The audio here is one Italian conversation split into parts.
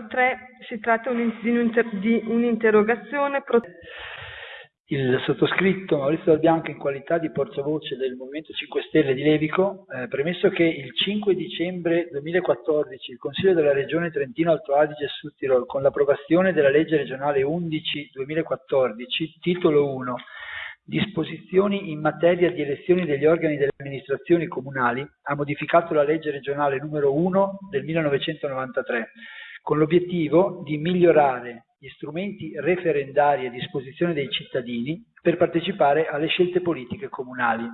3 si tratta di un'interrogazione il sottoscritto Maurizio Dal Bianco in qualità di portavoce del Movimento 5 Stelle di Levico, eh, premesso che il 5 dicembre 2014 il Consiglio della Regione Trentino Alto Adige e Sud Tirol, con l'approvazione della legge regionale 11-2014, titolo 1, disposizioni in materia di elezioni degli organi delle amministrazioni comunali, ha modificato la legge regionale numero 1 del 1993 con l'obiettivo di migliorare gli strumenti referendari a disposizione dei cittadini per partecipare alle scelte politiche comunali.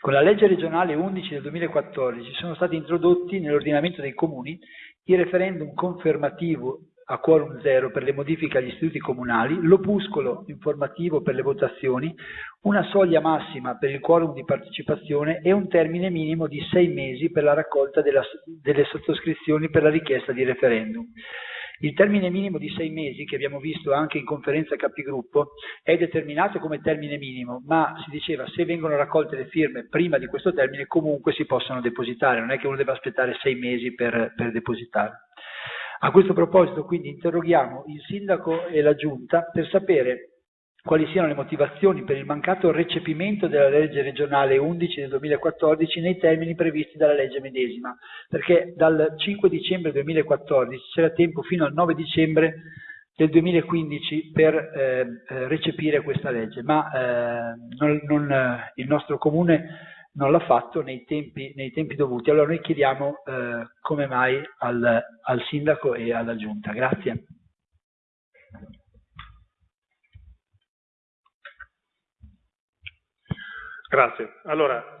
Con la legge regionale 11 del 2014 sono stati introdotti nell'ordinamento dei comuni il referendum confermativo a quorum zero per le modifiche agli istituti comunali, l'opuscolo informativo per le votazioni, una soglia massima per il quorum di partecipazione e un termine minimo di sei mesi per la raccolta della, delle sottoscrizioni per la richiesta di referendum. Il termine minimo di sei mesi, che abbiamo visto anche in conferenza capigruppo, è determinato come termine minimo, ma si diceva se vengono raccolte le firme prima di questo termine comunque si possono depositare, non è che uno deve aspettare sei mesi per, per depositare. A questo proposito quindi interroghiamo il sindaco e la giunta per sapere quali siano le motivazioni per il mancato recepimento della legge regionale 11 del 2014 nei termini previsti dalla legge medesima, perché dal 5 dicembre 2014 c'era tempo fino al 9 dicembre del 2015 per eh, eh, recepire questa legge, ma eh, non, non, eh, il nostro comune non l'ha fatto nei tempi, nei tempi dovuti. Allora noi chiediamo eh, come mai al, al sindaco e alla giunta. Grazie. Grazie. Allora,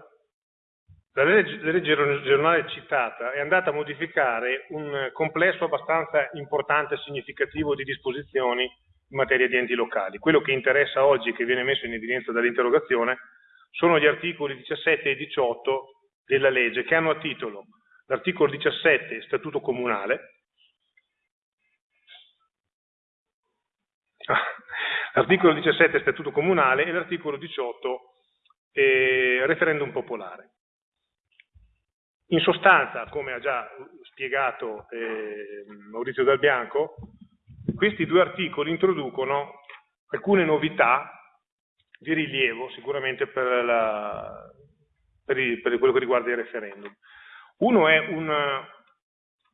la legge, la regionale citata è andata a modificare un complesso abbastanza importante e significativo di disposizioni in materia di enti locali. Quello che interessa oggi, che viene messo in evidenza dall'interrogazione, sono gli articoli 17 e 18 della legge che hanno a titolo l'articolo 17 Statuto Comunale, l'articolo 17 Statuto Comunale e l'articolo 18 eh, Referendum Popolare. In sostanza, come ha già spiegato eh, Maurizio Dal Bianco, questi due articoli introducono alcune novità di rilievo sicuramente per, la, per, il, per, quello che riguarda il referendum. Uno è un,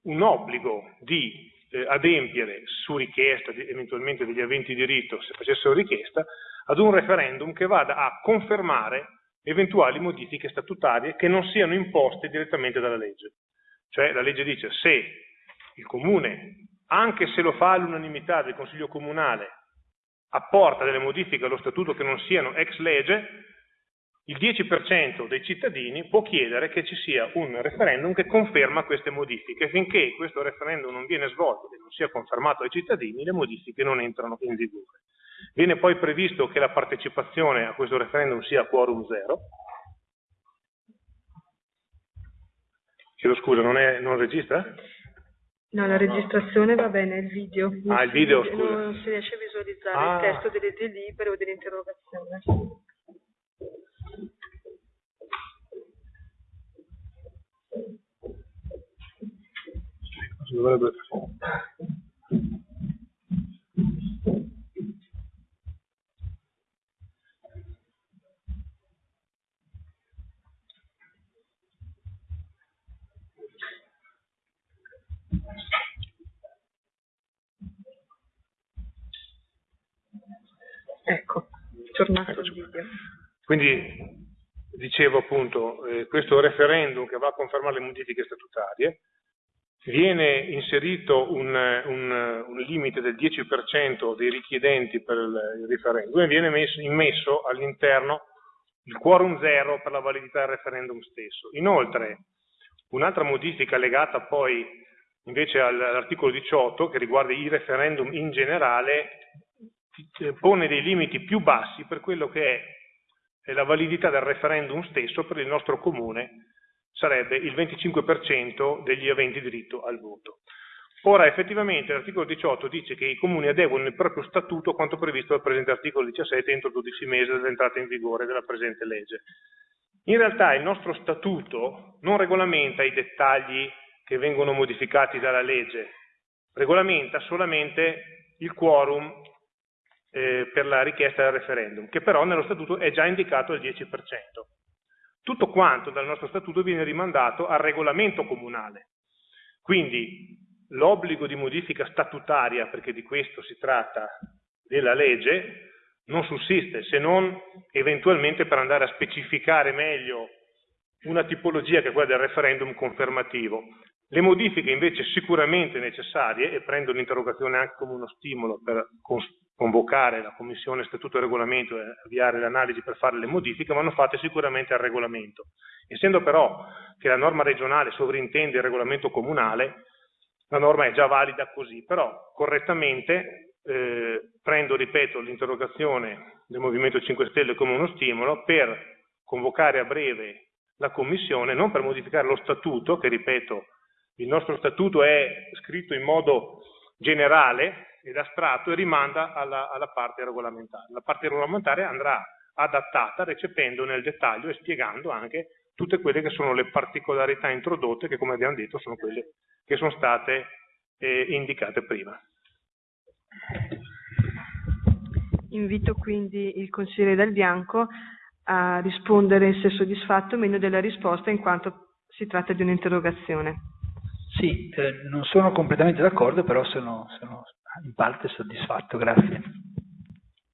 un obbligo di eh, adempiere su richiesta di, eventualmente degli aventi diritto, se facessero richiesta, ad un referendum che vada a confermare eventuali modifiche statutarie che non siano imposte direttamente dalla legge. Cioè la legge dice se il comune, anche se lo fa all'unanimità del Consiglio Comunale, apporta delle modifiche allo statuto che non siano ex legge, il 10% dei cittadini può chiedere che ci sia un referendum che conferma queste modifiche. Finché questo referendum non viene svolto e non sia confermato ai cittadini, le modifiche non entrano in vigore. Viene poi previsto che la partecipazione a questo referendum sia a quorum zero. Chiedo scusa, non, è, non registra? No, la registrazione va bene, il video. Ah, il video, scusa. Non si riesce a visualizzare Ah. il testo delle delibere o dell'interrogazione. Dovrebbe- Ecco, tornato il video. Quindi dicevo appunto, eh, questo referendum che va a confermare le modifiche statutarie, viene inserito un, un, un limite del 10% dei richiedenti per il, referendum e viene messo, immesso all'interno il quorum zero per la validità del referendum stesso. Inoltre, un'altra modifica legata poi invece all- all'articolo 18 che riguarda i referendum in generale pone dei limiti più bassi per quello che è la validità del referendum stesso per il nostro comune sarebbe il 25% degli aventi diritto al voto. Ora, effettivamente, l'articolo 18 dice che i comuni adeguano il proprio statuto a quanto previsto dal presente articolo 17 entro 12 mesi dall'entrata in vigore della presente legge. In realtà il nostro statuto non regolamenta i dettagli che vengono modificati dalla legge, regolamenta solamente il quorum eh, per la richiesta del referendum, che però nello statuto è già indicato al 10%. Tutto quanto dal nostro statuto viene rimandato al regolamento comunale. Quindi l'obbligo di modifica statutaria, perché di questo si tratta della legge, non sussiste, se non eventualmente per andare a specificare meglio una tipologia che è quella del referendum confermativo. Le modifiche invece sicuramente necessarie, e prendo l'interrogazione anche come uno stimolo per convocare la Commissione Statuto e Regolamento e avviare l'analisi per fare le modifiche, vanno fatte sicuramente al regolamento. Essendo però che la norma regionale sovrintende il regolamento comunale, la norma è già valida così, però correttamente eh, prendo, ripeto, l'interrogazione del Movimento 5 Stelle come uno stimolo per convocare a breve la Commissione, non per modificare lo statuto, che ripeto, il nostro statuto è scritto in modo generale ed astratto e rimanda alla, alla parte regolamentare. La parte regolamentare andrà adattata recependo nel dettaglio e spiegando anche tutte quelle che sono le particolarità introdotte che come abbiamo detto sono quelle che sono state eh, indicate prima. Invito quindi il consigliere Dal Bianco a rispondere se soddisfatto o meno della risposta in quanto si tratta di un'interrogazione. Sì, eh, non sono completamente d'accordo, però sono, sono in parte soddisfatto, grazie.